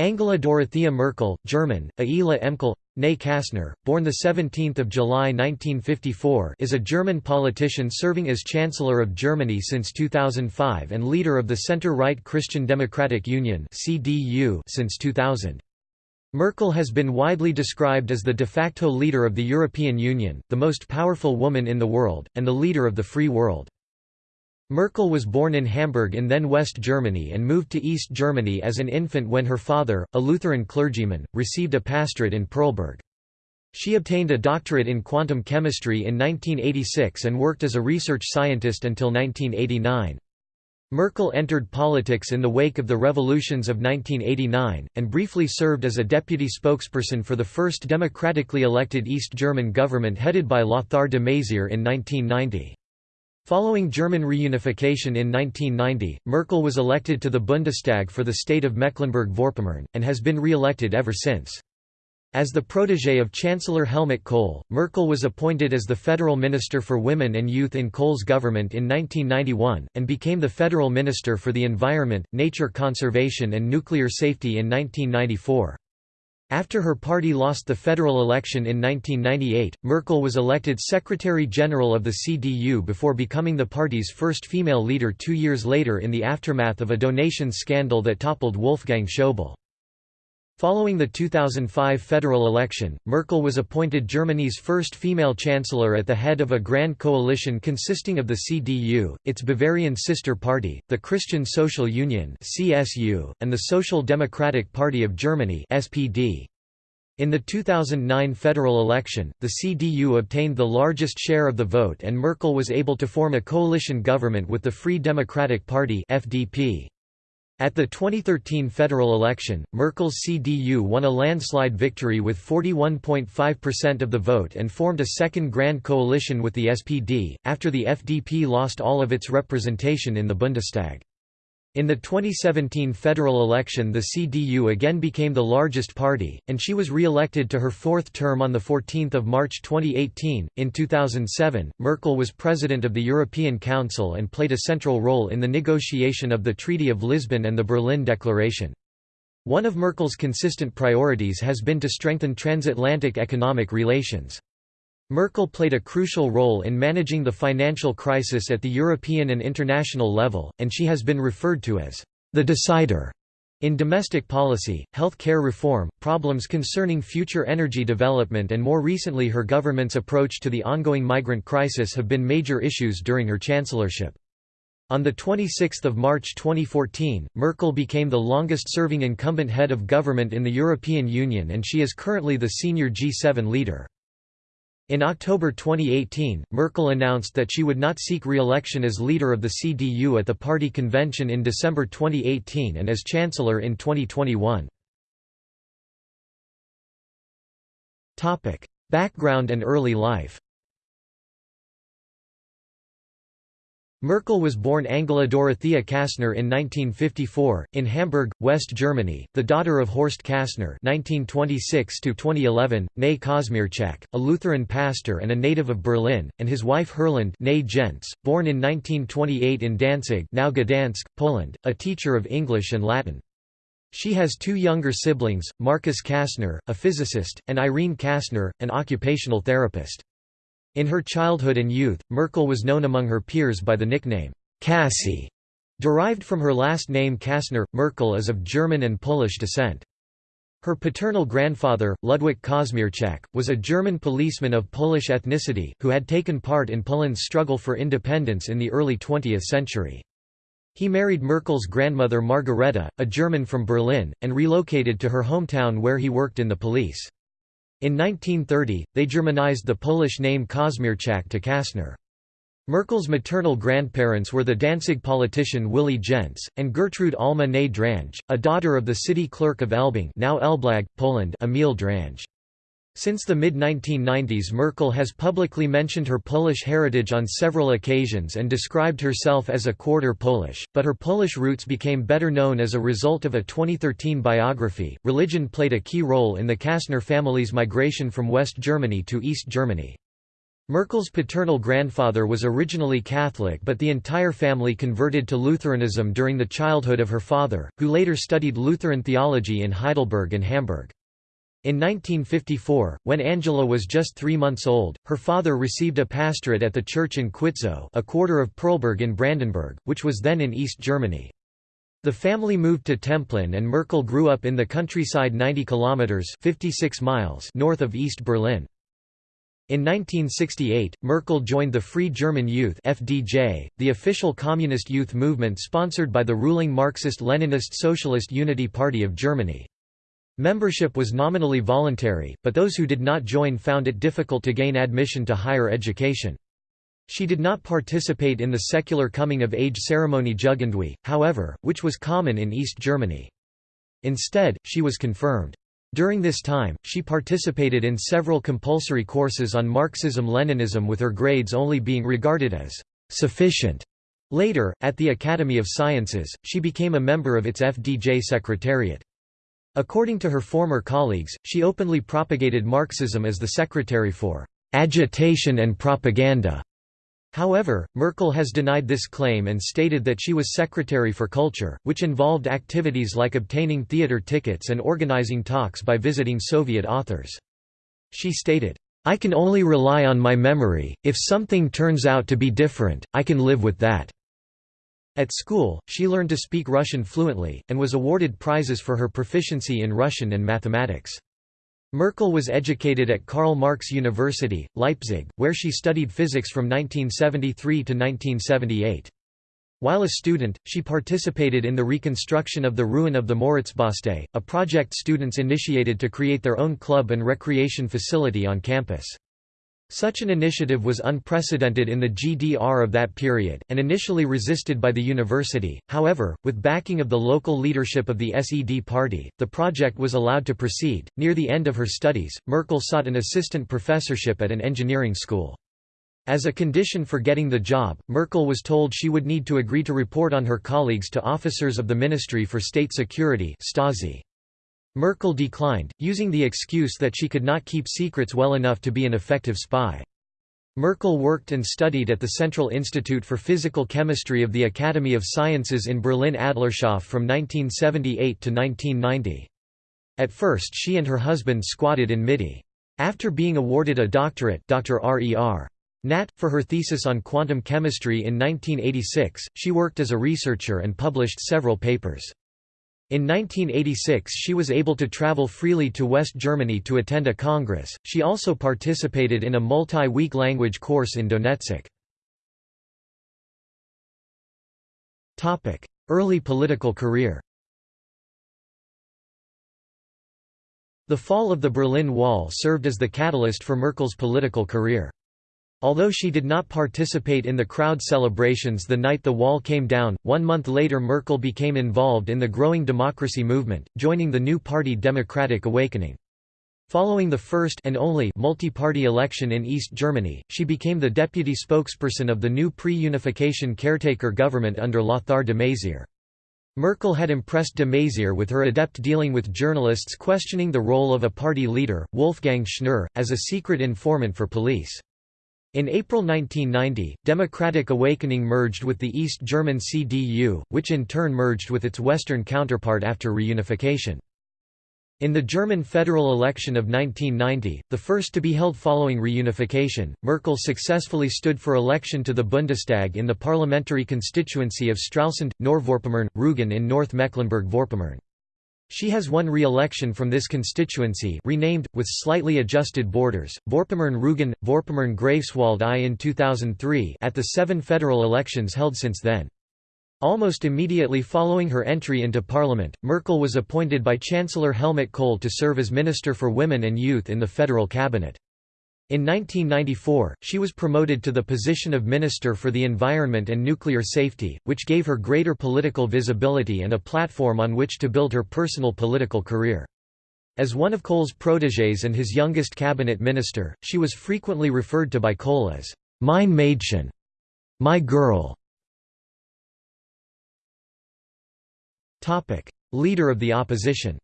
Angela Dorothea Merkel, German, Aila Emkel, née Kastner, born 17 July 1954 is a German politician serving as Chancellor of Germany since 2005 and leader of the center-right Christian Democratic Union since 2000. Merkel has been widely described as the de facto leader of the European Union, the most powerful woman in the world, and the leader of the free world. Merkel was born in Hamburg in then West Germany and moved to East Germany as an infant when her father, a Lutheran clergyman, received a pastorate in Perleberg. She obtained a doctorate in quantum chemistry in 1986 and worked as a research scientist until 1989. Merkel entered politics in the wake of the revolutions of 1989, and briefly served as a deputy spokesperson for the first democratically elected East German government headed by Lothar de Maizière in 1990. Following German reunification in 1990, Merkel was elected to the Bundestag for the state of Mecklenburg-Vorpommern, and has been re-elected ever since. As the protégé of Chancellor Helmut Kohl, Merkel was appointed as the Federal Minister for Women and Youth in Kohl's government in 1991, and became the Federal Minister for the Environment, Nature Conservation and Nuclear Safety in 1994. After her party lost the federal election in 1998, Merkel was elected Secretary-General of the CDU before becoming the party's first female leader two years later in the aftermath of a donation scandal that toppled Wolfgang Schäuble. Following the 2005 federal election, Merkel was appointed Germany's first female chancellor at the head of a grand coalition consisting of the CDU, its Bavarian sister party, the Christian Social Union (CSU), and the Social Democratic Party of Germany (SPD). In the 2009 federal election, the CDU obtained the largest share of the vote and Merkel was able to form a coalition government with the Free Democratic Party (FDP). At the 2013 federal election, Merkel's CDU won a landslide victory with 41.5% of the vote and formed a second grand coalition with the SPD, after the FDP lost all of its representation in the Bundestag. In the 2017 federal election the CDU again became the largest party, and she was re-elected to her fourth term on 14 March 2018. In 2007, Merkel was president of the European Council and played a central role in the negotiation of the Treaty of Lisbon and the Berlin Declaration. One of Merkel's consistent priorities has been to strengthen transatlantic economic relations. Merkel played a crucial role in managing the financial crisis at the European and international level, and she has been referred to as the decider in domestic policy, health care reform, problems concerning future energy development and more recently her government's approach to the ongoing migrant crisis have been major issues during her chancellorship. On 26 March 2014, Merkel became the longest-serving incumbent head of government in the European Union and she is currently the senior G7 leader. In October 2018, Merkel announced that she would not seek re-election as leader of the CDU at the party convention in December 2018 and as chancellor in 2021. Background and early life Merkel was born Angela Dorothea Kastner in 1954, in Hamburg, West Germany, the daughter of Horst Kastner (1926–2011), née Kosmierczak, a Lutheran pastor and a native of Berlin, and his wife Herlinde née Jentz, born in 1928 in Danzig, now Gdansk, Poland, a teacher of English and Latin. She has two younger siblings, Markus Kastner, a physicist, and Irene Kastner, an occupational therapist. In her childhood and youth, Merkel was known among her peers by the nickname, Cassie, derived from her last name Kastner. Merkel is of German and Polish descent. Her paternal grandfather, Ludwik Kosmierczak, was a German policeman of Polish ethnicity, who had taken part in Poland's struggle for independence in the early 20th century. He married Merkel's grandmother Margareta, a German from Berlin, and relocated to her hometown where he worked in the police. In 1930, they Germanized the Polish name Kosmierczak to Kastner. Merkel's maternal grandparents were the Danzig politician Willy Jentz, and Gertrude Alma née Drange, a daughter of the city clerk of Elbing now Elblag, Poland Emil Drange. Since the mid-1990s Merkel has publicly mentioned her Polish heritage on several occasions and described herself as a quarter Polish, but her Polish roots became better known as a result of a 2013 biography. Religion played a key role in the Kastner family's migration from West Germany to East Germany. Merkel's paternal grandfather was originally Catholic but the entire family converted to Lutheranism during the childhood of her father, who later studied Lutheran theology in Heidelberg and Hamburg. In 1954, when Angela was just three months old, her father received a pastorate at the church in Quitzow a quarter of Perleberg in Brandenburg, which was then in East Germany. The family moved to Templin and Merkel grew up in the countryside 90 kilometers 56 miles north of East Berlin. In 1968, Merkel joined the Free German Youth (FDJ), the official communist youth movement sponsored by the ruling Marxist-Leninist Socialist Unity Party of Germany. Membership was nominally voluntary, but those who did not join found it difficult to gain admission to higher education. She did not participate in the secular coming-of-age ceremony Jugendweihe, however, which was common in East Germany. Instead, she was confirmed. During this time, she participated in several compulsory courses on Marxism-Leninism with her grades only being regarded as sufficient. Later, at the Academy of Sciences, she became a member of its FDJ secretariat. According to her former colleagues, she openly propagated Marxism as the secretary for agitation and propaganda. However, Merkel has denied this claim and stated that she was Secretary for Culture, which involved activities like obtaining theater tickets and organizing talks by visiting Soviet authors. She stated, I can only rely on my memory, if something turns out to be different, I can live with that. At school, she learned to speak Russian fluently, and was awarded prizes for her proficiency in Russian and mathematics. Merkel was educated at Karl Marx University, Leipzig, where she studied physics from 1973 to 1978. While a student, she participated in the reconstruction of the ruin of the Moritzbastei, a project students initiated to create their own club and recreation facility on campus. Such an initiative was unprecedented in the GDR of that period, and initially resisted by the university. However, with backing of the local leadership of the SED party, the project was allowed to proceed. Near the end of her studies, Merkel sought an assistant professorship at an engineering school. As a condition for getting the job, Merkel was told she would need to agree to report on her colleagues to officers of the Ministry for State Security Stasi. Merkel declined, using the excuse that she could not keep secrets well enough to be an effective spy. Merkel worked and studied at the Central Institute for Physical Chemistry of the Academy of Sciences in Berlin-Adlershof from 1978 to 1990. At first she and her husband squatted in Mitte. After being awarded a doctorate Dr. RER. Nat, for her thesis on quantum chemistry in 1986, she worked as a researcher and published several papers. In 1986 she was able to travel freely to West Germany to attend a congress. She also participated in a multi-week language course in Donetsk. Topic: Early political career. The fall of the Berlin Wall served as the catalyst for Merkel's political career. Although she did not participate in the crowd celebrations the night the wall came down, one month later Merkel became involved in the growing democracy movement, joining the new party Democratic Awakening. Following the first and only multi-party election in East Germany, she became the deputy spokesperson of the new pre-unification caretaker government under Lothar de Maizière. Merkel had impressed de Maizière with her adept dealing with journalists questioning the role of a party leader, Wolfgang Schnurr, as a secret informant for police. In April 1990, Democratic Awakening merged with the East German CDU, which in turn merged with its Western counterpart after reunification. In the German federal election of 1990, the first to be held following reunification, Merkel successfully stood for election to the Bundestag in the parliamentary constituency of Stralsund, Nordvorpommern, Rügen in North Mecklenburg-Vorpommern. She has won re-election from this constituency renamed, with slightly adjusted borders, Vorpommern-Rügen, Vorpommern-Greifswald I in 2003 at the seven federal elections held since then. Almost immediately following her entry into parliament, Merkel was appointed by Chancellor Helmut Kohl to serve as Minister for Women and Youth in the federal cabinet. In 1994, she was promoted to the position of Minister for the Environment and Nuclear Safety, which gave her greater political visibility and a platform on which to build her personal political career. As one of Kohl's protégés and his youngest cabinet minister, she was frequently referred to by Kohl as, "'Mein Mädchen' my girl". Leader of the opposition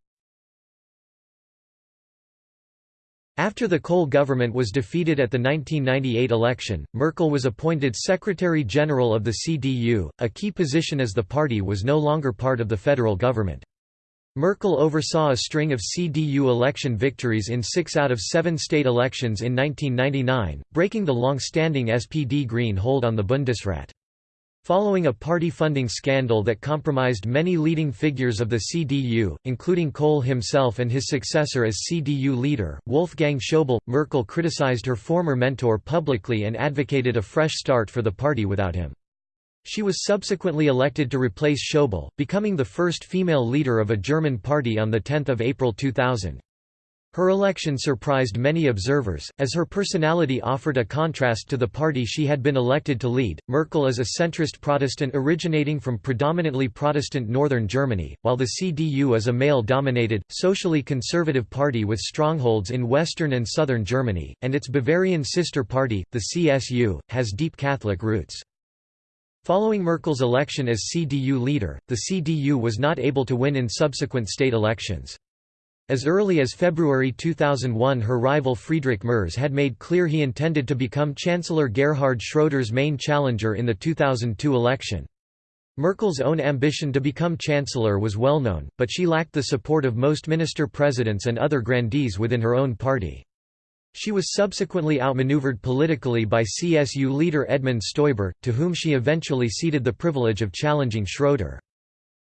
After the Kohl government was defeated at the 1998 election, Merkel was appointed Secretary-General of the CDU, a key position as the party was no longer part of the federal government. Merkel oversaw a string of CDU election victories in six out of seven state elections in 1999, breaking the long-standing SPD Green hold on the Bundesrat. Following a party funding scandal that compromised many leading figures of the CDU, including Kohl himself and his successor as CDU leader, Wolfgang Schäuble, Merkel criticized her former mentor publicly and advocated a fresh start for the party without him. She was subsequently elected to replace Schäuble, becoming the first female leader of a German party on 10 April 2000. Her election surprised many observers, as her personality offered a contrast to the party she had been elected to lead. Merkel is a centrist Protestant originating from predominantly Protestant northern Germany, while the CDU is a male dominated, socially conservative party with strongholds in western and southern Germany, and its Bavarian sister party, the CSU, has deep Catholic roots. Following Merkel's election as CDU leader, the CDU was not able to win in subsequent state elections. As early as February 2001 her rival Friedrich Merz had made clear he intended to become Chancellor Gerhard Schroeder's main challenger in the 2002 election. Merkel's own ambition to become chancellor was well known, but she lacked the support of most minister-presidents and other grandees within her own party. She was subsequently outmaneuvered politically by CSU leader Edmund Stoiber, to whom she eventually ceded the privilege of challenging Schroeder.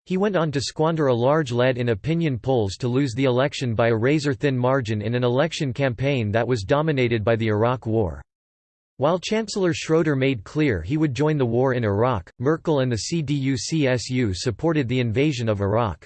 He went on to squander a large lead in opinion polls to lose the election by a razor-thin margin in an election campaign that was dominated by the Iraq War. While Chancellor Schroeder made clear he would join the war in Iraq, Merkel and the CDU-CSU supported the invasion of Iraq.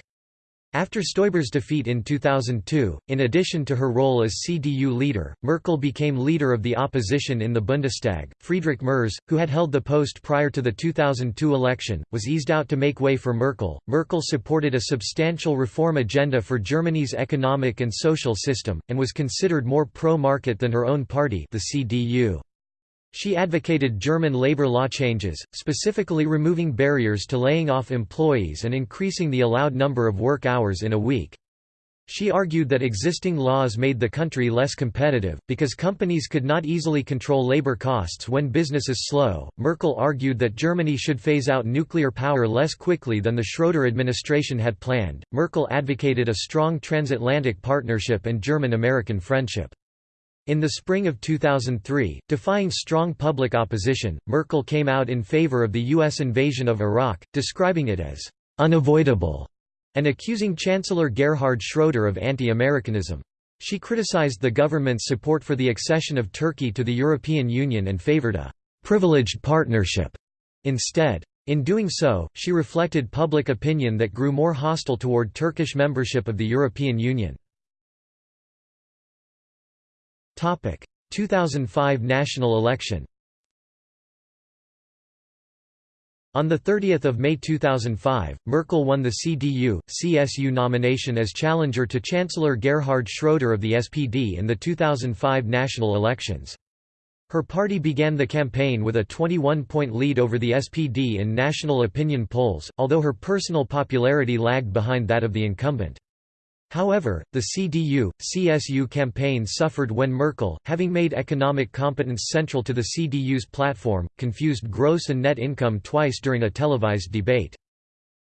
After Stoiber's defeat in 2002, in addition to her role as CDU leader, Merkel became leader of the opposition in the Bundestag. Friedrich Merz, who had held the post prior to the 2002 election, was eased out to make way for Merkel. Merkel supported a substantial reform agenda for Germany's economic and social system, and was considered more pro-market than her own party, the CDU. She advocated German labor law changes, specifically removing barriers to laying off employees and increasing the allowed number of work hours in a week. She argued that existing laws made the country less competitive, because companies could not easily control labor costs when business is slow. Merkel argued that Germany should phase out nuclear power less quickly than the Schroeder administration had planned. Merkel advocated a strong transatlantic partnership and German American friendship. In the spring of 2003, defying strong public opposition, Merkel came out in favor of the U.S. invasion of Iraq, describing it as unavoidable and accusing Chancellor Gerhard Schroeder of anti-Americanism. She criticized the government's support for the accession of Turkey to the European Union and favored a «privileged partnership» instead. In doing so, she reflected public opinion that grew more hostile toward Turkish membership of the European Union. 2005 national election On 30 May 2005, Merkel won the CDU-CSU nomination as challenger to Chancellor Gerhard Schroeder of the SPD in the 2005 national elections. Her party began the campaign with a 21-point lead over the SPD in national opinion polls, although her personal popularity lagged behind that of the incumbent. However, the CDU-CSU campaign suffered when Merkel, having made economic competence central to the CDU's platform, confused gross and net income twice during a televised debate.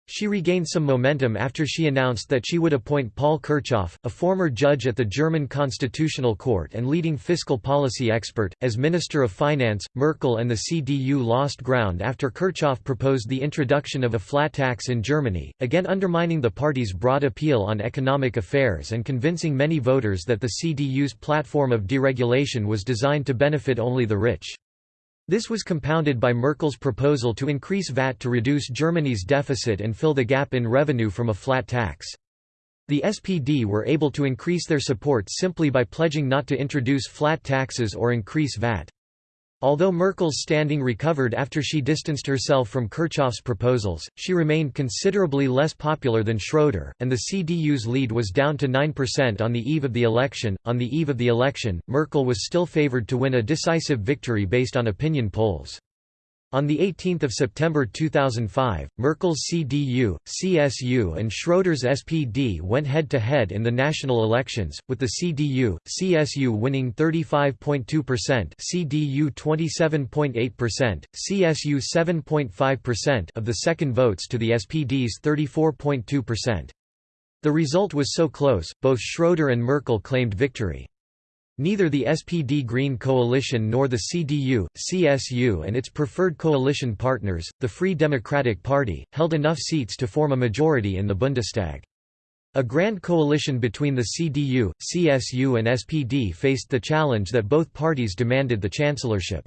She regained some momentum after she announced that she would appoint Paul Kirchhoff, a former judge at the German Constitutional Court and leading fiscal policy expert, as Minister of Finance. Merkel and the CDU lost ground after Kirchhoff proposed the introduction of a flat tax in Germany, again undermining the party's broad appeal on economic affairs and convincing many voters that the CDU's platform of deregulation was designed to benefit only the rich. This was compounded by Merkel's proposal to increase VAT to reduce Germany's deficit and fill the gap in revenue from a flat tax. The SPD were able to increase their support simply by pledging not to introduce flat taxes or increase VAT. Although Merkel's standing recovered after she distanced herself from Kirchhoff's proposals, she remained considerably less popular than Schroeder, and the CDU's lead was down to 9% on the eve of the election. On the eve of the election, Merkel was still favored to win a decisive victory based on opinion polls. On 18 September 2005, Merkel's CDU, CSU and Schroeder's SPD went head-to-head -head in the national elections, with the CDU, CSU winning 35.2% CDU 27.8%, CSU 7.5% of the second votes to the SPD's 34.2%. The result was so close, both Schroeder and Merkel claimed victory. Neither the SPD Green Coalition nor the CDU, CSU and its preferred coalition partners, the Free Democratic Party, held enough seats to form a majority in the Bundestag. A grand coalition between the CDU, CSU and SPD faced the challenge that both parties demanded the chancellorship.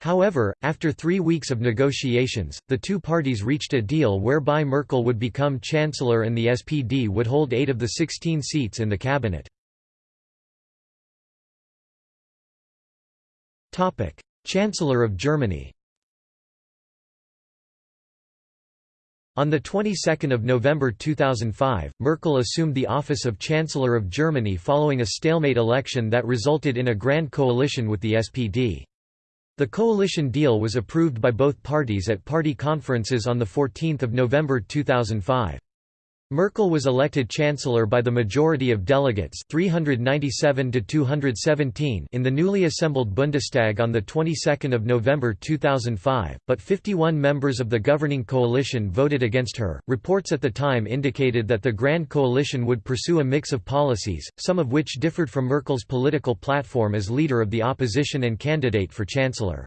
However, after three weeks of negotiations, the two parties reached a deal whereby Merkel would become chancellor and the SPD would hold eight of the 16 seats in the cabinet. Chancellor of Germany On the 22nd of November 2005, Merkel assumed the office of Chancellor of Germany following a stalemate election that resulted in a grand coalition with the SPD. The coalition deal was approved by both parties at party conferences on 14 November 2005. Merkel was elected chancellor by the majority of delegates 397 to 217 in the newly assembled Bundestag on the 22nd of November 2005, but 51 members of the governing coalition voted against her. Reports at the time indicated that the Grand Coalition would pursue a mix of policies, some of which differed from Merkel's political platform as leader of the opposition and candidate for chancellor.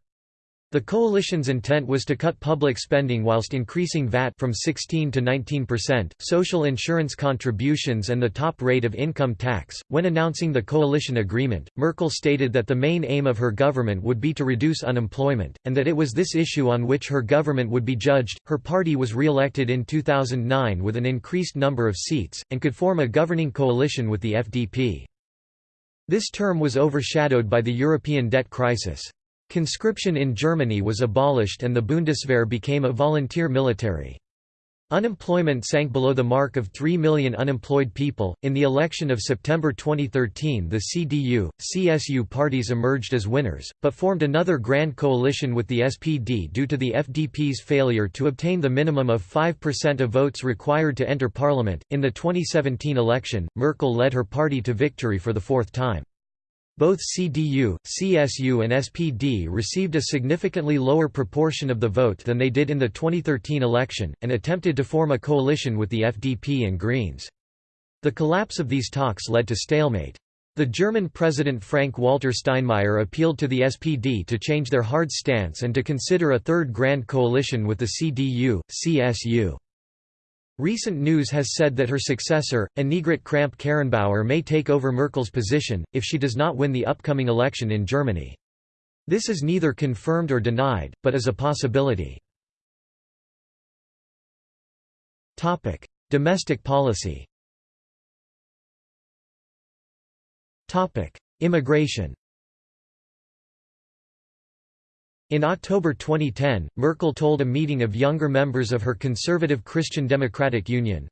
The coalition's intent was to cut public spending whilst increasing VAT from 16 to 19%, social insurance contributions and the top rate of income tax. When announcing the coalition agreement, Merkel stated that the main aim of her government would be to reduce unemployment, and that it was this issue on which her government would be judged. Her party was re-elected in 2009 with an increased number of seats, and could form a governing coalition with the FDP. This term was overshadowed by the European debt crisis. Conscription in Germany was abolished and the Bundeswehr became a volunteer military. Unemployment sank below the mark of 3 million unemployed people. In the election of September 2013, the CDU, CSU parties emerged as winners, but formed another grand coalition with the SPD due to the FDP's failure to obtain the minimum of 5% of votes required to enter parliament. In the 2017 election, Merkel led her party to victory for the fourth time. Both CDU, CSU and SPD received a significantly lower proportion of the vote than they did in the 2013 election, and attempted to form a coalition with the FDP and Greens. The collapse of these talks led to stalemate. The German President Frank-Walter Steinmeier appealed to the SPD to change their hard stance and to consider a third grand coalition with the CDU, CSU. Recent news has said that her successor, Annegret Kramp-Karrenbauer may take over Merkel's position, if she does not win the upcoming election in Germany. This is neither confirmed or denied, but is a possibility. Domestic policy Immigration In October 2010, Merkel told a meeting of younger members of her Conservative Christian Democratic Union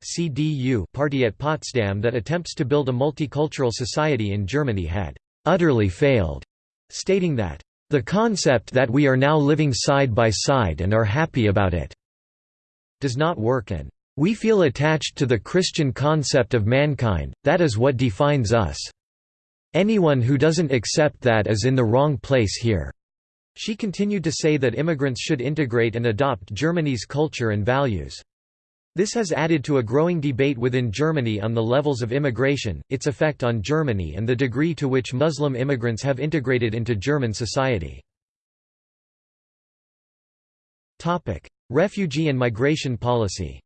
party at Potsdam that attempts to build a multicultural society in Germany had «utterly failed», stating that «the concept that we are now living side by side and are happy about it does not work and we feel attached to the Christian concept of mankind, that is what defines us. Anyone who doesn't accept that is in the wrong place here." She continued to say that immigrants should integrate and adopt Germany's culture and values. This has added to a growing debate within Germany on the levels of immigration, its effect on Germany and the degree to which Muslim immigrants have integrated into German society. Refugee and migration policy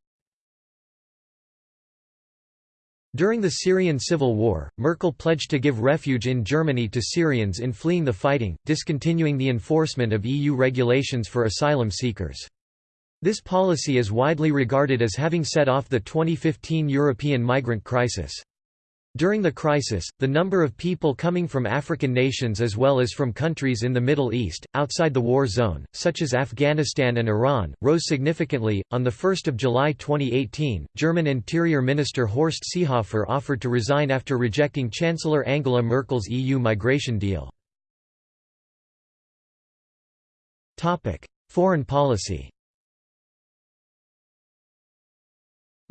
During the Syrian civil war, Merkel pledged to give refuge in Germany to Syrians in fleeing the fighting, discontinuing the enforcement of EU regulations for asylum seekers. This policy is widely regarded as having set off the 2015 European migrant crisis. During the crisis, the number of people coming from African nations as well as from countries in the Middle East, outside the war zone, such as Afghanistan and Iran, rose significantly. On 1 July 2018, German Interior Minister Horst Seehofer offered to resign after rejecting Chancellor Angela Merkel's EU migration deal. Foreign policy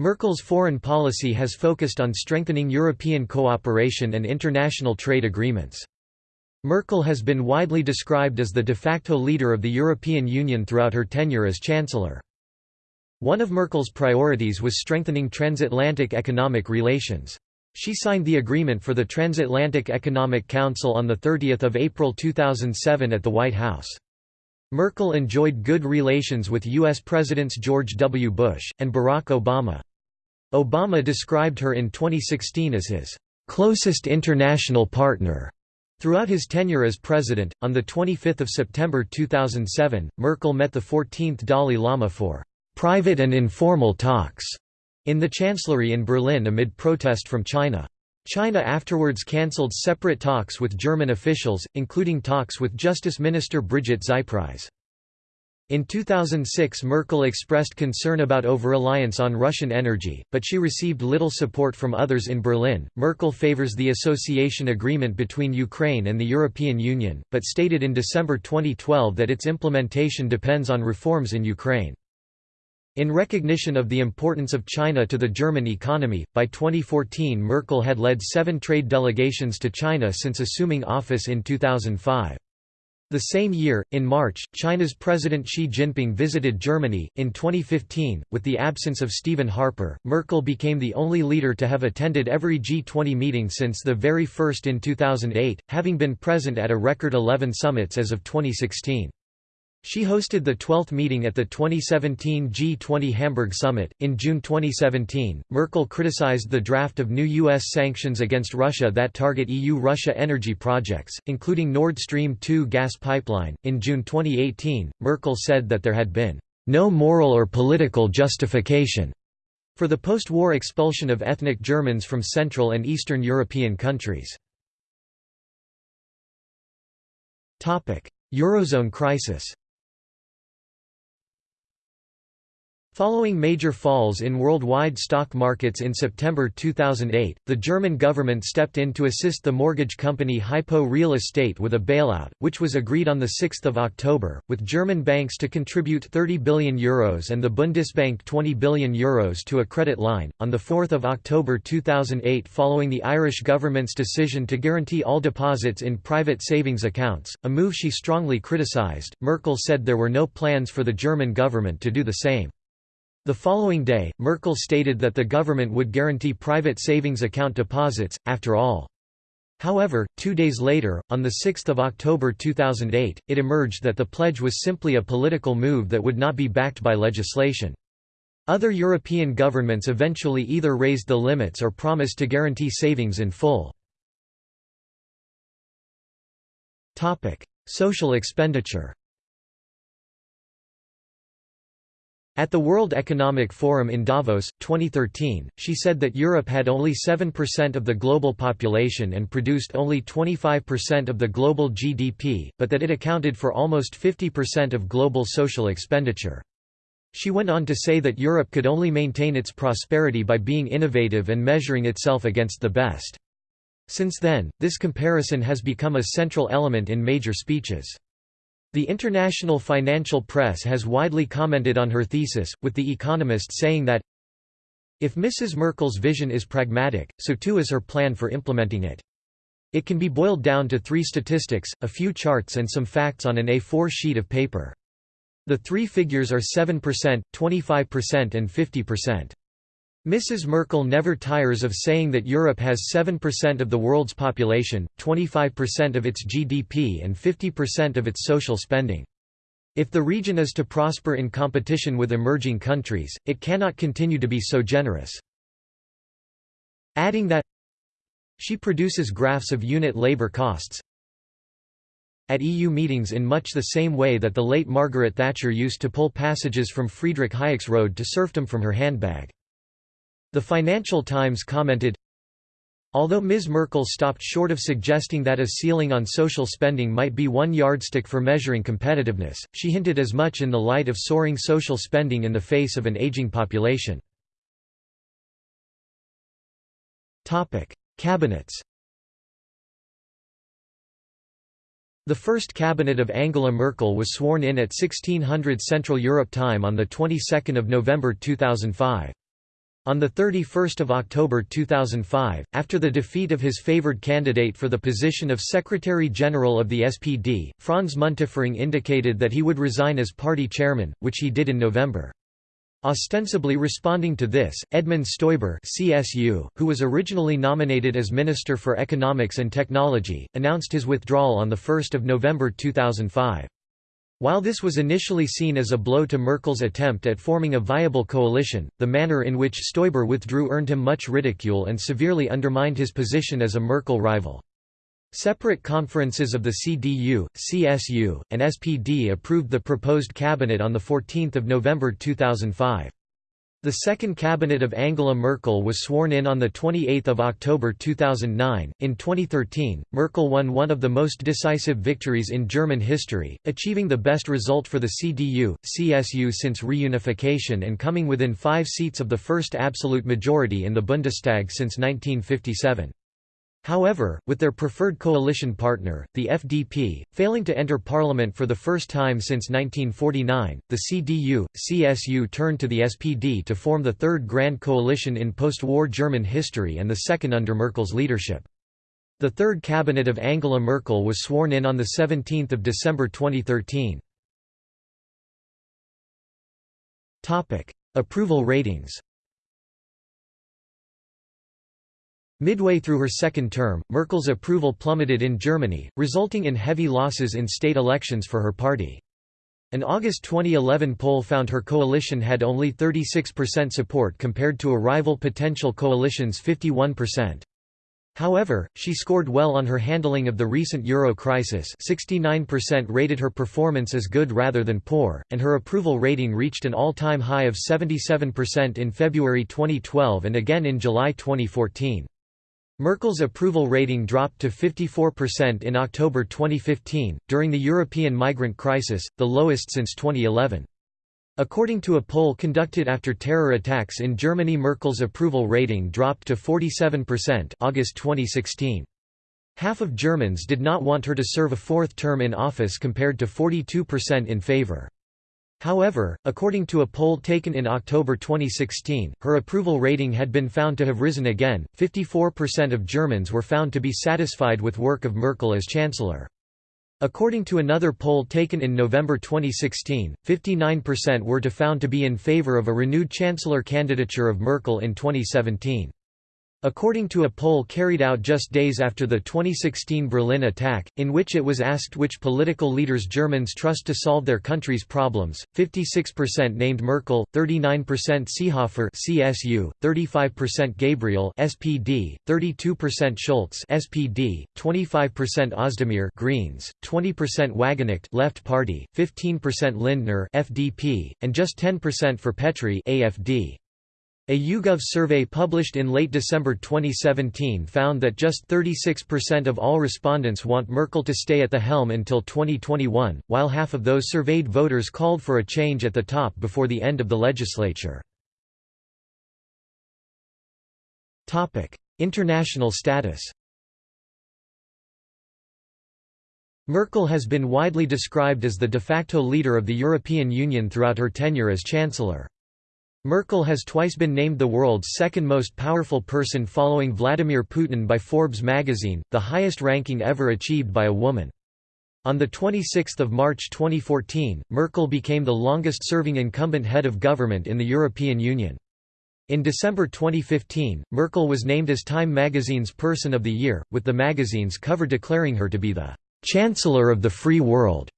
Merkel's foreign policy has focused on strengthening European cooperation and international trade agreements. Merkel has been widely described as the de facto leader of the European Union throughout her tenure as Chancellor. One of Merkel's priorities was strengthening transatlantic economic relations. She signed the agreement for the Transatlantic Economic Council on 30 April 2007 at the White House. Merkel enjoyed good relations with U.S. Presidents George W. Bush, and Barack Obama. Obama described her in 2016 as his closest international partner. Throughout his tenure as president, on 25 September 2007, Merkel met the 14th Dalai Lama for «private and informal talks» in the Chancellery in Berlin amid protest from China. China afterwards cancelled separate talks with German officials, including talks with Justice Minister Brigitte Zypries. In 2006 Merkel expressed concern about over-reliance on Russian energy, but she received little support from others in Berlin. Merkel favors the association agreement between Ukraine and the European Union, but stated in December 2012 that its implementation depends on reforms in Ukraine. In recognition of the importance of China to the German economy, by 2014 Merkel had led seven trade delegations to China since assuming office in 2005. The same year, in March, China's President Xi Jinping visited Germany. In 2015, with the absence of Stephen Harper, Merkel became the only leader to have attended every G20 meeting since the very first in 2008, having been present at a record 11 summits as of 2016. She hosted the 12th meeting at the 2017 G20 Hamburg Summit. In June 2017, Merkel criticized the draft of new U.S. sanctions against Russia that target EU Russia energy projects, including Nord Stream 2 gas pipeline. In June 2018, Merkel said that there had been no moral or political justification for the post war expulsion of ethnic Germans from Central and Eastern European countries. Eurozone crisis Following major falls in worldwide stock markets in September 2008, the German government stepped in to assist the mortgage company Hypo Real Estate with a bailout, which was agreed on 6 October, with German banks to contribute €30 billion Euros and the Bundesbank €20 billion Euros to a credit line. On 4 October 2008 following the Irish government's decision to guarantee all deposits in private savings accounts, a move she strongly criticised, Merkel said there were no plans for the German government to do the same. The following day, Merkel stated that the government would guarantee private savings account deposits, after all. However, two days later, on 6 October 2008, it emerged that the pledge was simply a political move that would not be backed by legislation. Other European governments eventually either raised the limits or promised to guarantee savings in full. Social expenditure At the World Economic Forum in Davos, 2013, she said that Europe had only 7% of the global population and produced only 25% of the global GDP, but that it accounted for almost 50% of global social expenditure. She went on to say that Europe could only maintain its prosperity by being innovative and measuring itself against the best. Since then, this comparison has become a central element in major speeches. The international financial press has widely commented on her thesis, with The Economist saying that, if Mrs. Merkel's vision is pragmatic, so too is her plan for implementing it. It can be boiled down to three statistics, a few charts and some facts on an A4 sheet of paper. The three figures are 7%, 25% and 50%. Mrs. Merkel never tires of saying that Europe has 7% of the world's population, 25% of its GDP and 50% of its social spending. If the region is to prosper in competition with emerging countries, it cannot continue to be so generous. Adding that she produces graphs of unit labor costs at EU meetings in much the same way that the late Margaret Thatcher used to pull passages from Friedrich Hayek's Road to Serfdom from her handbag. The Financial Times commented, Although Ms. Merkel stopped short of suggesting that a ceiling on social spending might be one yardstick for measuring competitiveness, she hinted as much in the light of soaring social spending in the face of an aging population. Cabinets The first cabinet of Angela Merkel was sworn in at 1600 Central Europe time on the 22nd of November 2005. On 31 October 2005, after the defeat of his favoured candidate for the position of Secretary-General of the SPD, Franz Müntefering indicated that he would resign as party chairman, which he did in November. Ostensibly responding to this, Edmund Stoiber CSU, who was originally nominated as Minister for Economics and Technology, announced his withdrawal on 1 November 2005. While this was initially seen as a blow to Merkel's attempt at forming a viable coalition, the manner in which Stoiber withdrew earned him much ridicule and severely undermined his position as a Merkel rival. Separate conferences of the CDU, CSU, and SPD approved the proposed cabinet on 14 November 2005. The second cabinet of Angela Merkel was sworn in on 28 October 2009. In 2013, Merkel won one of the most decisive victories in German history, achieving the best result for the CDU, CSU since reunification and coming within five seats of the first absolute majority in the Bundestag since 1957. However, with their preferred coalition partner, the FDP, failing to enter parliament for the first time since 1949, the CDU, CSU turned to the SPD to form the third grand coalition in post-war German history and the second under Merkel's leadership. The third cabinet of Angela Merkel was sworn in on 17 December 2013. Approval ratings Midway through her second term, Merkel's approval plummeted in Germany, resulting in heavy losses in state elections for her party. An August 2011 poll found her coalition had only 36% support compared to a rival potential coalition's 51%. However, she scored well on her handling of the recent euro crisis 69% rated her performance as good rather than poor, and her approval rating reached an all-time high of 77% in February 2012 and again in July 2014. Merkel's approval rating dropped to 54% in October 2015, during the European migrant crisis, the lowest since 2011. According to a poll conducted after terror attacks in Germany Merkel's approval rating dropped to 47% August 2016. Half of Germans did not want her to serve a fourth term in office compared to 42% in favor. However, according to a poll taken in October 2016, her approval rating had been found to have risen again. 54% of Germans were found to be satisfied with work of Merkel as chancellor. According to another poll taken in November 2016, 59% were to found to be in favor of a renewed chancellor candidature of Merkel in 2017. According to a poll carried out just days after the 2016 Berlin attack, in which it was asked which political leaders Germans trust to solve their country's problems, 56% named Merkel, 39% Seehofer (CSU), 35% Gabriel (SPD), 32% Schulz (SPD), 25% Özdemir (Greens), 20% Wagenknecht (Left Party), 15% Lindner (FDP), and just 10% for Petry (AFD). A YouGov survey published in late December 2017 found that just 36% of all respondents want Merkel to stay at the helm until 2021, while half of those surveyed voters called for a change at the top before the end of the legislature. International status Merkel has been widely described as the de facto leader of the European Union throughout her tenure as Chancellor. Merkel has twice been named the world's second most powerful person following Vladimir Putin by Forbes magazine, the highest ranking ever achieved by a woman. On 26 March 2014, Merkel became the longest-serving incumbent head of government in the European Union. In December 2015, Merkel was named as Time magazine's Person of the Year, with the magazine's cover declaring her to be the «Chancellor of the Free World».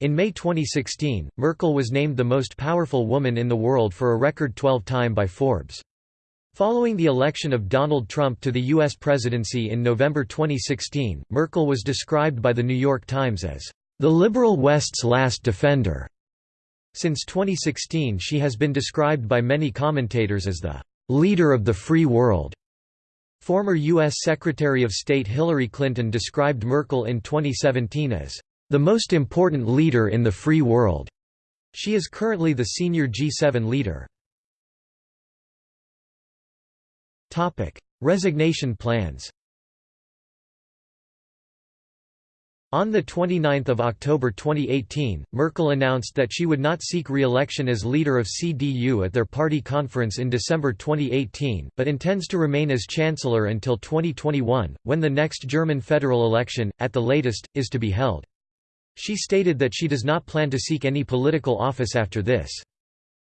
In May 2016, Merkel was named the most powerful woman in the world for a record 12 time by Forbes. Following the election of Donald Trump to the U.S. presidency in November 2016, Merkel was described by The New York Times as, "...the liberal West's last defender." Since 2016 she has been described by many commentators as the "...leader of the free world." Former U.S. Secretary of State Hillary Clinton described Merkel in 2017 as the most important leader in the free world. She is currently the senior G7 leader. Resignation plans On 29 October 2018, Merkel announced that she would not seek re-election as leader of CDU at their party conference in December 2018, but intends to remain as chancellor until 2021, when the next German federal election, at the latest, is to be held. She stated that she does not plan to seek any political office after this.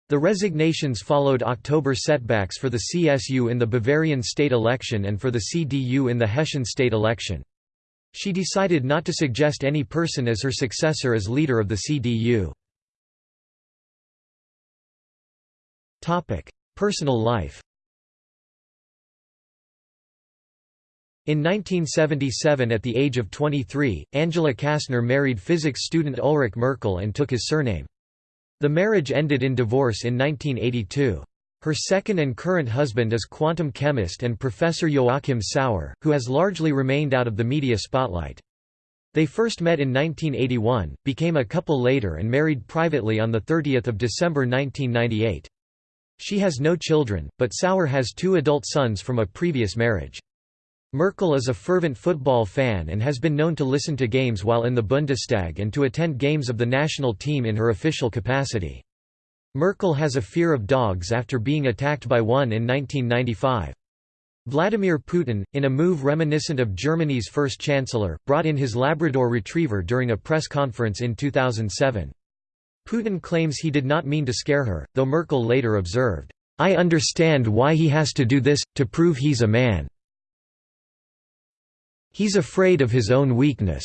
The resignations followed October setbacks for the CSU in the Bavarian state election and for the CDU in the Hessian state election. She decided not to suggest any person as her successor as leader of the CDU. Personal life In 1977 at the age of 23, Angela Kasner married physics student Ulrich Merkel and took his surname. The marriage ended in divorce in 1982. Her second and current husband is quantum chemist and Professor Joachim Sauer, who has largely remained out of the media spotlight. They first met in 1981, became a couple later and married privately on 30 December 1998. She has no children, but Sauer has two adult sons from a previous marriage. Merkel is a fervent football fan and has been known to listen to games while in the Bundestag and to attend games of the national team in her official capacity. Merkel has a fear of dogs after being attacked by one in 1995. Vladimir Putin, in a move reminiscent of Germany's first chancellor, brought in his Labrador retriever during a press conference in 2007. Putin claims he did not mean to scare her, though Merkel later observed, "'I understand why he has to do this, to prove he's a man. He's afraid of his own weakness."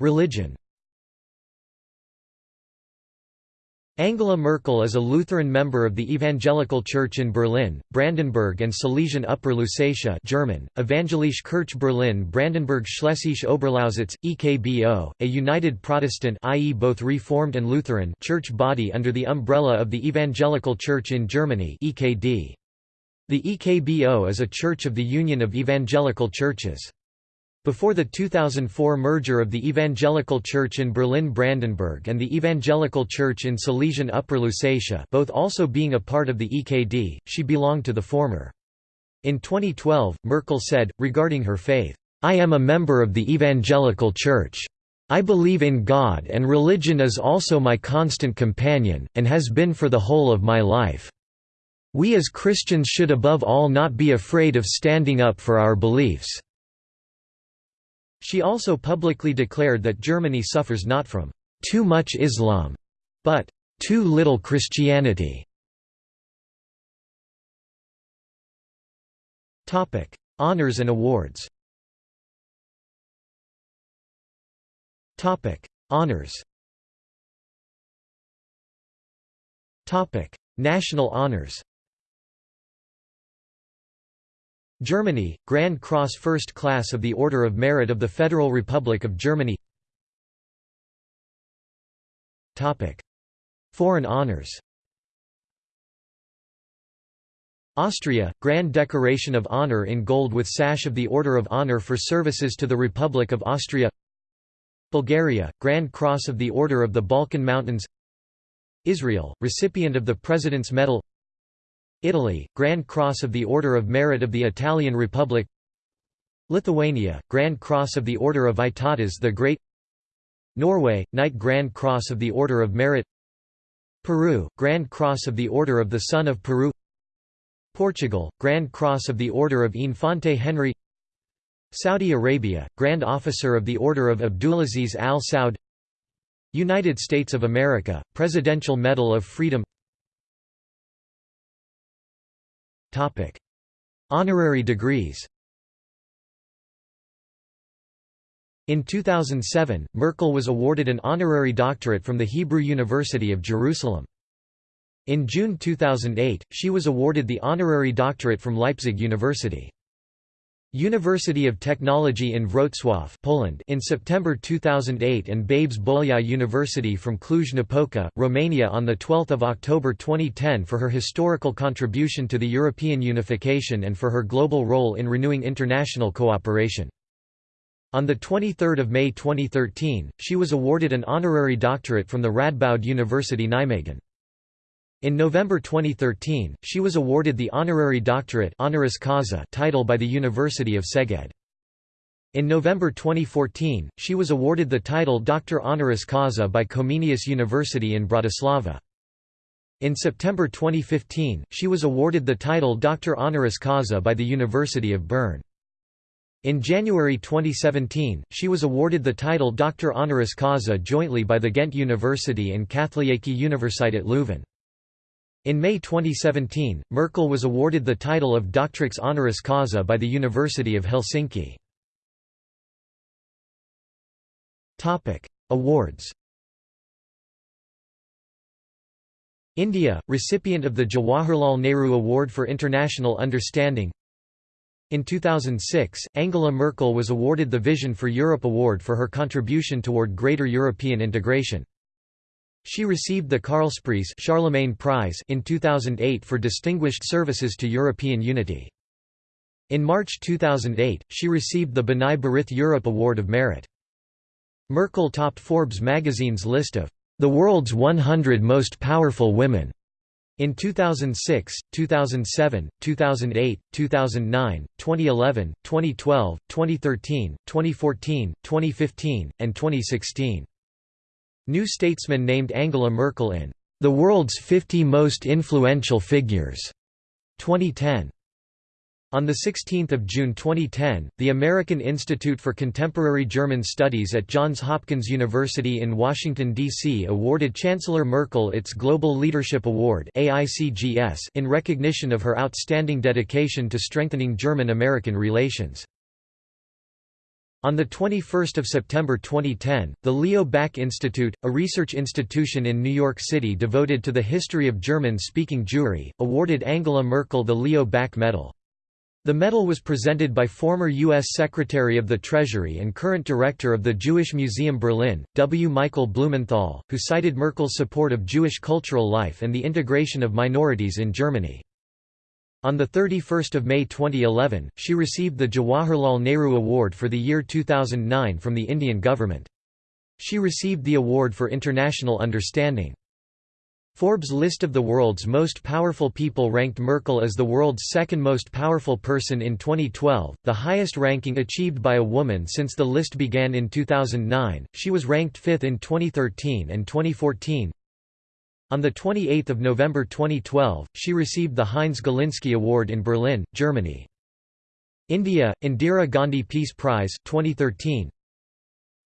Religion Angela Merkel is a Lutheran member of the Evangelical Church in Berlin, Brandenburg and Silesian Upper Lusatia German, Evangelische Kirche Berlin Brandenburg Schlesische Oberlausitz, EKBO, a united Protestant i.e. both Reformed and Lutheran church body under the umbrella of the Evangelical Church in Germany EKD. The EKBO is a church of the Union of Evangelical Churches. Before the 2004 merger of the Evangelical Church in Berlin-Brandenburg and the Evangelical Church in Silesian Upper Lusatia both also being a part of the EKD, she belonged to the former. In 2012, Merkel said, regarding her faith, "'I am a member of the Evangelical Church. I believe in God and religion is also my constant companion, and has been for the whole of my life. We as Christians should above all not be afraid of standing up for our beliefs.' She also publicly declared that Germany suffers not from too much Islam, but too little Christianity. Honors and awards. Topic: National honors. Germany, Grand Cross First Class of the Order of Merit of the Federal Republic of Germany. Foreign honors. Austria, Grand Decoration of Honor in gold with sash of the Order of Honor for services to the Republic of Austria. Bulgaria, Grand Cross of the Order of the Balkan Mountains. Israel, recipient of the President's Medal Italy, Grand Cross of the Order of Merit of the Italian Republic. Lithuania, Grand Cross of the Order of Vytautas the Great. Norway, Knight Grand Cross of the Order of Merit. Peru, Grand Cross of the Order of the Son of Peru. Portugal, Grand Cross of the Order of Infante Henry. Saudi Arabia, Grand Officer of the Order of Abdulaziz Al Saud United States of America, Presidential Medal of Freedom Honorary degrees In 2007, Merkel was awarded an honorary doctorate from the Hebrew University of Jerusalem. In June 2008, she was awarded the honorary doctorate from Leipzig University. University of Technology in Wrocław Poland in September 2008 and Babes Bolyai University from Cluj-Napoca, Romania on 12 October 2010 for her historical contribution to the European unification and for her global role in renewing international cooperation. On 23 May 2013, she was awarded an honorary doctorate from the Radboud University Nijmegen. In November 2013, she was awarded the honorary doctorate honoris causa title by the University of Szeged. In November 2014, she was awarded the title Doctor honoris causa by Comenius University in Bratislava. In September 2015, she was awarded the title Doctor honoris causa by the University of Bern. In January 2017, she was awarded the title Doctor honoris causa jointly by the Ghent University and Katholieke Universiteit Leuven. In May 2017, Merkel was awarded the title of Doctrix honoris causa by the University of Helsinki. Awards India, recipient of the Jawaharlal Nehru Award for International Understanding In 2006, Angela Merkel was awarded the Vision for Europe Award for her contribution toward greater European integration. She received the Karlspreis Charlemagne Prize in 2008 for distinguished services to European unity. In March 2008, she received the B'nai B'rith Europe Award of Merit. Merkel topped Forbes magazine's list of the world's 100 most powerful women in 2006, 2007, 2008, 2009, 2011, 2012, 2013, 2014, 2015, and 2016. New Statesman named Angela Merkel in The World's 50 Most Influential Figures 2010. On 16 June 2010, the American Institute for Contemporary German Studies at Johns Hopkins University in Washington, D.C. awarded Chancellor Merkel its Global Leadership Award in recognition of her outstanding dedication to strengthening German-American relations. On 21 September 2010, the Leo Baeck Institute, a research institution in New York City devoted to the history of German-speaking Jewry, awarded Angela Merkel the Leo Baeck Medal. The medal was presented by former U.S. Secretary of the Treasury and current director of the Jewish Museum Berlin, W. Michael Blumenthal, who cited Merkel's support of Jewish cultural life and the integration of minorities in Germany. On 31 May 2011, she received the Jawaharlal Nehru Award for the year 2009 from the Indian government. She received the award for international understanding. Forbes' list of the world's most powerful people ranked Merkel as the world's second most powerful person in 2012, the highest ranking achieved by a woman since the list began in 2009. She was ranked fifth in 2013 and 2014. On 28 November 2012, she received the Heinz Galinsky Award in Berlin, Germany. India, Indira Gandhi Peace Prize 2013.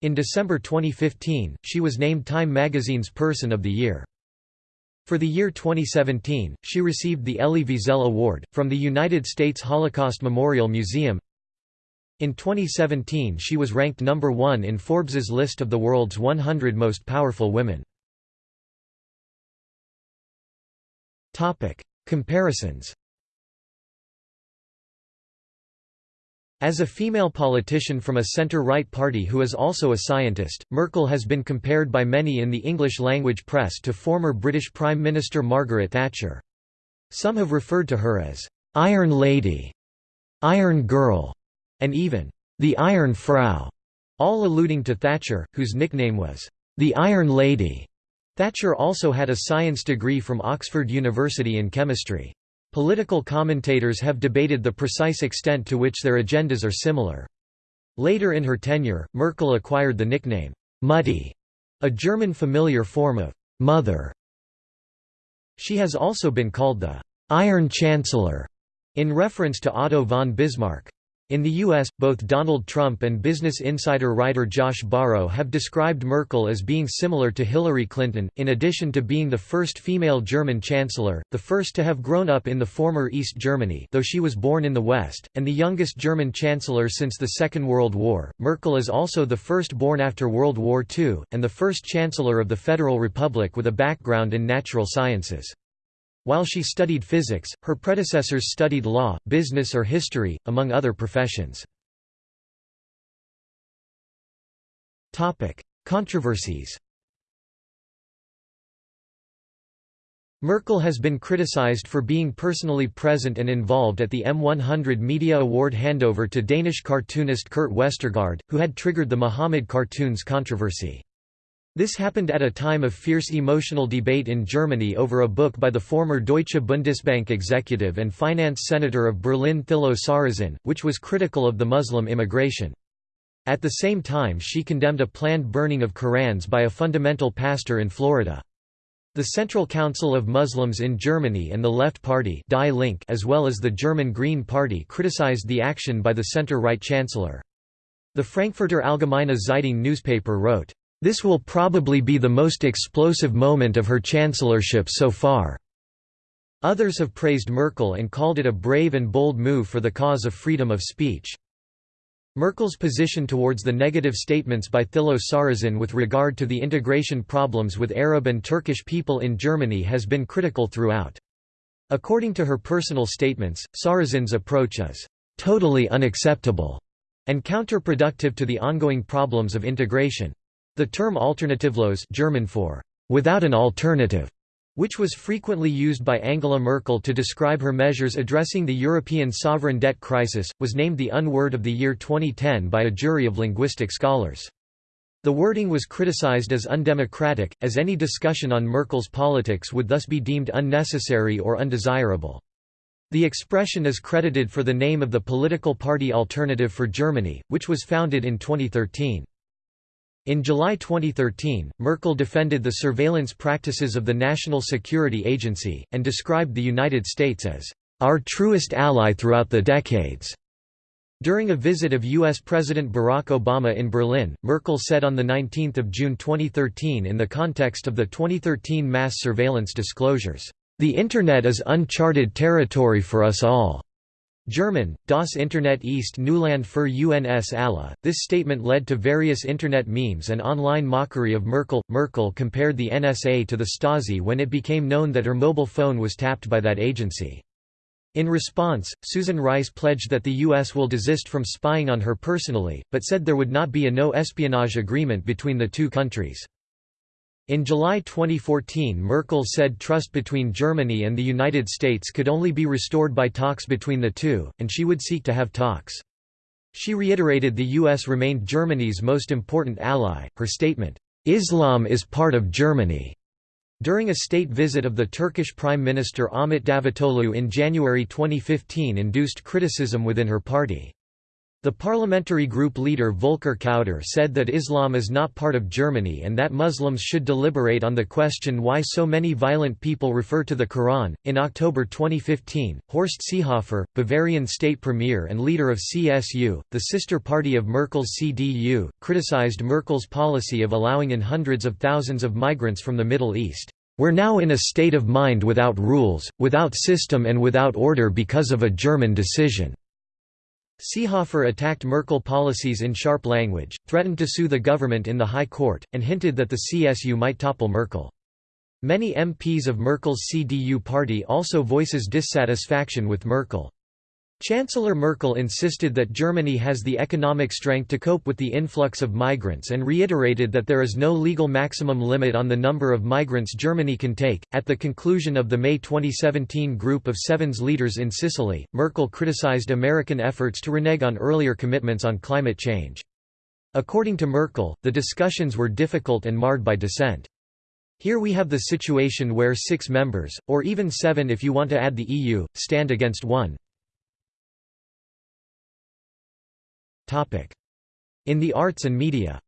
In December 2015, she was named Time magazine's Person of the Year. For the year 2017, she received the Elie Wiesel Award, from the United States Holocaust Memorial Museum. In 2017 she was ranked number one in Forbes's list of the world's 100 most powerful women. Comparisons As a female politician from a centre-right party who is also a scientist, Merkel has been compared by many in the English-language press to former British Prime Minister Margaret Thatcher. Some have referred to her as «Iron Lady», «Iron Girl», and even «the Iron Frau», all alluding to Thatcher, whose nickname was «the Iron Lady». Thatcher also had a science degree from Oxford University in chemistry. Political commentators have debated the precise extent to which their agendas are similar. Later in her tenure, Merkel acquired the nickname, Mutti, a German familiar form of mother. She has also been called the Iron Chancellor, in reference to Otto von Bismarck. In the U.S., both Donald Trump and Business Insider writer Josh Barro have described Merkel as being similar to Hillary Clinton, in addition to being the first female German chancellor, the first to have grown up in the former East Germany though she was born in the West, and the youngest German chancellor since the Second World War. Merkel is also the first born after World War II, and the first chancellor of the Federal Republic with a background in natural sciences. While she studied physics, her predecessors studied law, business or history, among other professions. Controversies Merkel has been criticized for being personally present and involved at the M100 Media Award handover to Danish cartoonist Kurt Westergaard, who had triggered the Muhammad cartoons controversy. This happened at a time of fierce emotional debate in Germany over a book by the former Deutsche Bundesbank executive and finance senator of Berlin Thilo Sarrazin, which was critical of the Muslim immigration. At the same time she condemned a planned burning of Korans by a fundamental pastor in Florida. The Central Council of Muslims in Germany and the Left Party Die Link as well as the German Green Party criticized the action by the center-right chancellor. The Frankfurter Allgemeine Zeitung newspaper wrote, this will probably be the most explosive moment of her chancellorship so far. Others have praised Merkel and called it a brave and bold move for the cause of freedom of speech. Merkel's position towards the negative statements by Thilo Sarrazin with regard to the integration problems with Arab and Turkish people in Germany has been critical throughout. According to her personal statements, Sarrazin's approach is «totally unacceptable» and counterproductive to the ongoing problems of integration. The term alternativlos German for without an alternative, which was frequently used by Angela Merkel to describe her measures addressing the European sovereign debt crisis, was named the unword of the year 2010 by a jury of linguistic scholars. The wording was criticized as undemocratic, as any discussion on Merkel's politics would thus be deemed unnecessary or undesirable. The expression is credited for the name of the political party Alternative for Germany, which was founded in 2013. In July 2013, Merkel defended the surveillance practices of the National Security Agency, and described the United States as, "...our truest ally throughout the decades." During a visit of U.S. President Barack Obama in Berlin, Merkel said on 19 June 2013 in the context of the 2013 mass surveillance disclosures, "...the Internet is uncharted territory for us all." German, Das Internet ist Neuland für uns alle. This statement led to various Internet memes and online mockery of Merkel. Merkel compared the NSA to the Stasi when it became known that her mobile phone was tapped by that agency. In response, Susan Rice pledged that the U.S. will desist from spying on her personally, but said there would not be a no-espionage agreement between the two countries. In July 2014 Merkel said trust between Germany and the United States could only be restored by talks between the two, and she would seek to have talks. She reiterated the U.S. remained Germany's most important ally. Her statement, Islam is part of Germany, during a state visit of the Turkish Prime Minister Ahmet Davutoglu in January 2015 induced criticism within her party. The parliamentary group leader Volker Kauder said that Islam is not part of Germany and that Muslims should deliberate on the question why so many violent people refer to the Quran. In October 2015, Horst Seehofer, Bavarian state premier and leader of CSU, the sister party of Merkel's CDU, criticized Merkel's policy of allowing in hundreds of thousands of migrants from the Middle East. We're now in a state of mind without rules, without system and without order because of a German decision. Seehofer attacked Merkel policies in sharp language, threatened to sue the government in the High Court, and hinted that the CSU might topple Merkel. Many MPs of Merkel's CDU party also voices dissatisfaction with Merkel. Chancellor Merkel insisted that Germany has the economic strength to cope with the influx of migrants and reiterated that there is no legal maximum limit on the number of migrants Germany can take. At the conclusion of the May 2017 Group of Seven's leaders in Sicily, Merkel criticized American efforts to renege on earlier commitments on climate change. According to Merkel, the discussions were difficult and marred by dissent. Here we have the situation where six members, or even seven if you want to add the EU, stand against one. In the arts and media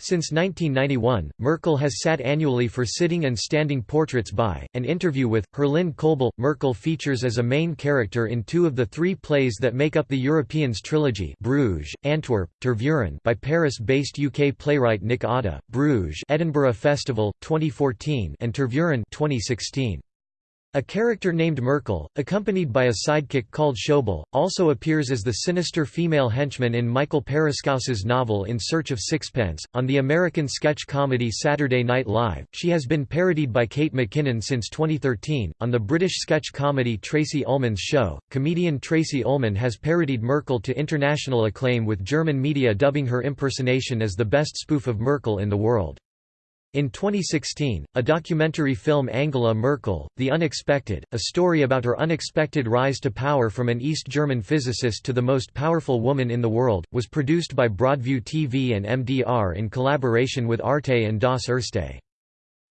Since 1991, Merkel has sat annually for sitting and standing portraits by, an interview with, Herlinde Koelbl. Merkel features as a main character in two of the three plays that make up the Europeans trilogy Bruges, Antwerp, Tervuren by Paris-based UK playwright Nick Awde, Bruges Edinburgh Festival, 2014 and Tervuren 2016. A character named Merkel, accompanied by a sidekick called Schäuble, also appears as the sinister female henchman in Michael Paraskos's novel In Search of Sixpence. On the American sketch comedy Saturday Night Live, she has been parodied by Kate McKinnon since 2013. On the British sketch comedy Tracey Ullman's Show, comedian Tracey Ullman has parodied Merkel to international acclaim with German media dubbing her impersonation as the best spoof of Merkel in the world. In 2016, a documentary film Angela Merkel, The Unexpected, a story about her unexpected rise to power from an East German physicist to the most powerful woman in the world, was produced by Broadview TV and MDR in collaboration with Arte and Das Erste.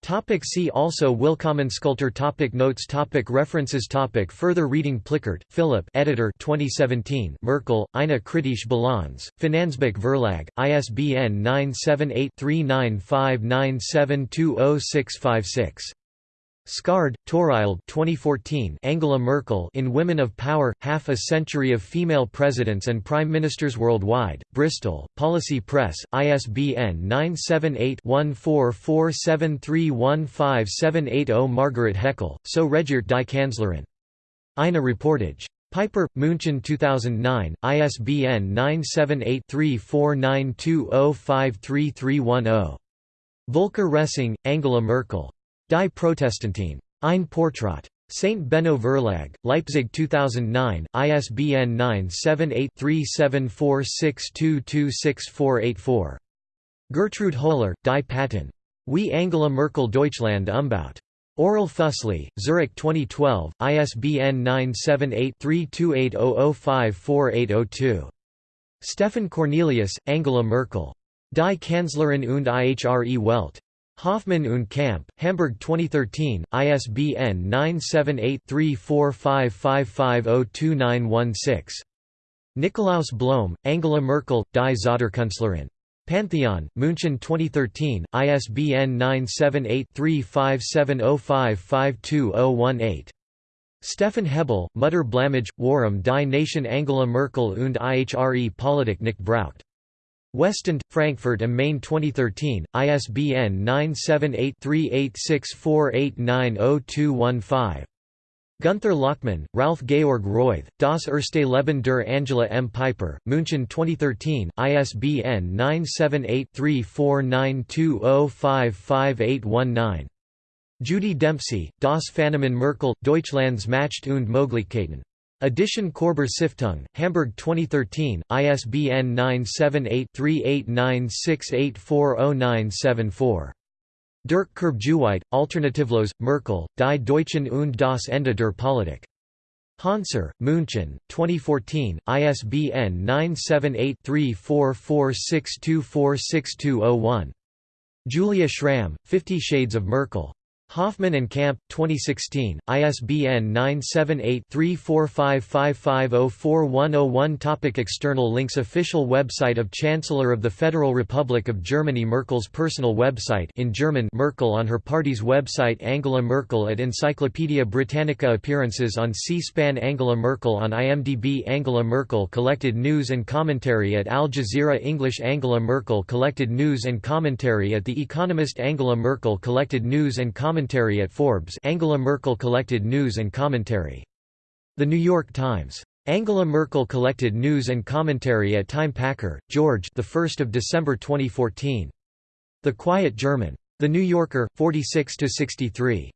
Topic see also Willkommenskultur topic Notes topic References topic Further reading Plickert, Philip editor 2017 Merkel, eine kritische Bilanz, Finanzbuch Verlag, ISBN 978 3959720656. Skard, Torild 2014 Angela Merkel in Women of Power, Half a Century of Female Presidents and Prime Ministers Worldwide, Bristol, Policy Press, ISBN 978-1447315780 Margaret Heckel, So regiert die Kanzlerin. Eine Reportage. Piper, München 2009, ISBN 978 3492053310. Volker Ressing, Angela Merkel. Die Protestantin. Ein Portrait. St. Benno Verlag, Leipzig 2009, ISBN 978-3746226484. Gertrude Höhler, Die Paten. Wie Angela Merkel Deutschland umbaut. Orell Füssli, Zurich 2012, ISBN 978-3280054802. Stefan Kornelius, Angela Merkel. Die Kanzlerin und ihre Welt. Hoffmann und Kamp, Hamburg 2013, ISBN 978-3455502916. Nikolaus Blome, Angela Merkel, Die Zauderkünstlerin. Pantheon, München 2013, ISBN 978-3570552018. Stefan Hebel, Mutter Blamage, Warum die Nation Angela Merkel und ihre Politik nicht braucht. Westend, Frankfurt am Main 2013, ISBN 978-3864890215. Gunther Lachmann, Ralph Georg Reuth, Das erste Leben der Angela M. Piper, München 2013, ISBN 978-3492055819. Judy Dempsey, Das Phänomen Merkel, Deutschlands Macht und Möglichkeiten. Edition Körber Stiftung, Hamburg 2013, ISBN 978-3896840974. Dirk Kurbjuweit, Alternativlos, Merkel, Die Deutschen und das Ende der Politik. Hanser, München, 2014, ISBN 978-3446246201. Julia Schramm, Fifty Shades of Merkel. Hoffmann and Camp, 2016, ISBN 978-3455504101 Topic External links Official website of Chancellor of the Federal Republic of Germany Merkel's personal website in German Merkel on her party's website Angela Merkel at Encyclopaedia Britannica Appearances on C-SPAN Angela Merkel on IMDb Angela Merkel collected news and commentary at Al Jazeera English Angela Merkel collected news and commentary at The Economist Angela Merkel collected news and commentary commentary at Forbes Angela Merkel collected news and commentary. The New York Times. Angela Merkel collected news and commentary at Time Packer, George the 1st of December 2014. The Quiet German. The New Yorker, 46 to 63.